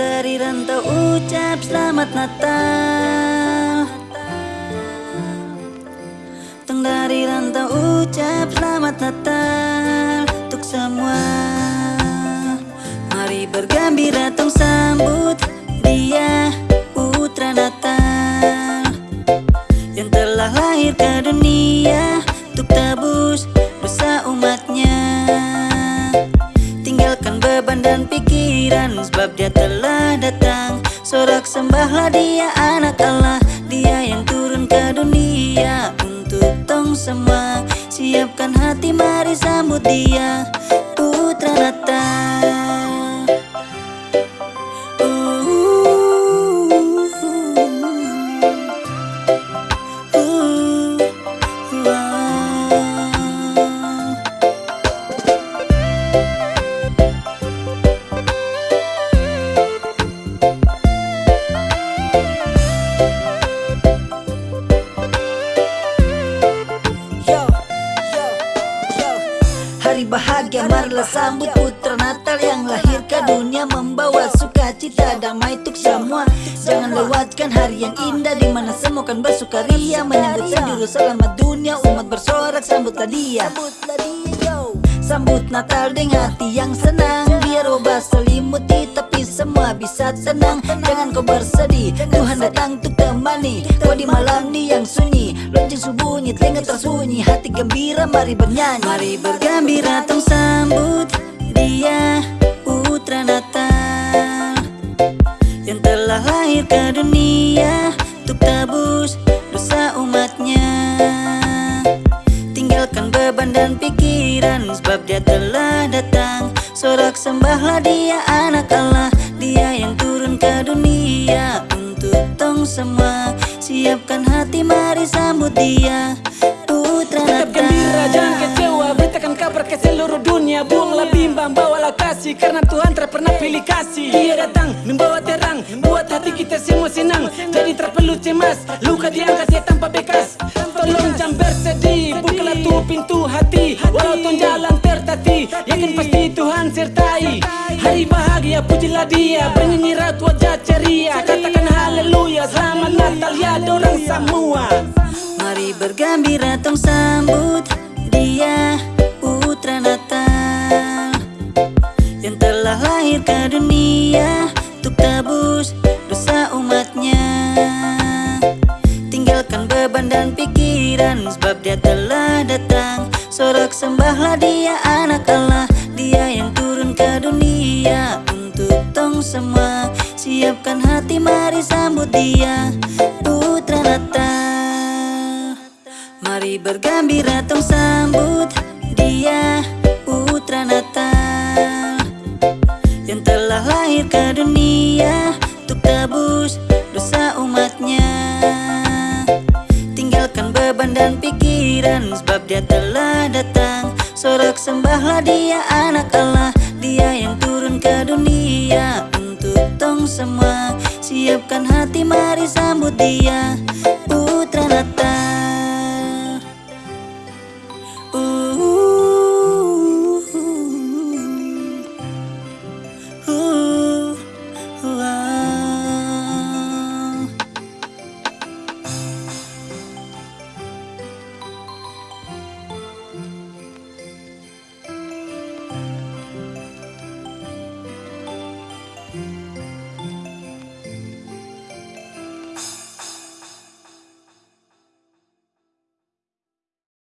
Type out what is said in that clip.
dari rantau ucap selamat Natal. Teng dari rantau ucap selamat Natal Untuk semua. Mari bergembira tong sambut dia putra Natal Yang telah lahir ke dunia Untuk tebus Beban dan pikiran. Sebab dia telah datang. Sorak sembahlah dia anak Allah. Dia yang turun ke dunia Untuk tong semua. Siapkan hati mari sambut dia Putra Natal Hari bahagia marilah sambut putra Natal yang lahir ke dunia membawa sukacita damai untuk semua. Jangan lewatkan hari yang indah di mana semua kan bersukaria menyambut penjuru selamat dunia umat bersorak sambutlah dia. Sambut Natal dengan hati yang senang. Biar obat selimuti tapi semua bisa tenang Jangan kau bersedih Tuhan datang untuk temani. Kau di malam ni yang sunyi Lonceng subuhnya telinga tersunyi Hati gembira mari bernyanyi. Mari bergembira tong sambut Dia putra Natal Yang telah lahir ke dunia Untuk tebus dosa umatnya. Tinggalkan beban dan pikiran Sebab dia telah datang. Sorak sembahlah dia anak Allah Dia yang turun ke dunia Untuk tong semua Siapkan hati mari sambut dia. Putra Tetap gembira jangan kecewa. Beritakan kabar ke seluruh dunia. Buanglah bimbang bawalah kasih. Karena Tuhan tak pernah pilih kasih. Dia datang membawa terang. Buat hati kita semua senang. Jadi tak perlu cemas. Luka diangkat ya tanpa bekas. Tolong jangan bersedih. Bukalah tuh pintu hati. Walau jalan tertati Yakin pasti Tuhan sertai. Hari bahagia pujilah dia. Bernyanyi rat wajah ceria. Katakan haleluya Selamat Natal ya dorang semua. Mari bergembira tong sambut dia putra Natal Yang telah lahir ke dunia Untuk tebus dosa umatnya. Tinggalkan beban dan pikiran Sebab dia telah datang. Sorak sembahlah dia anak Allah Dia yang turun ke dunia Tong semua. Siapkan hati mari sambut dia. Putra Natal Mari bergembira tong sambut dia putra Natal Yang telah lahir ke dunia Untuk tebus dosa umatnya. Tinggalkan beban dan pikiran Sebab dia telah datang. Sorak sembahlah dia anak Allah Siapkan hati mari sambut dia Putra Natal. Uh, uh, uh,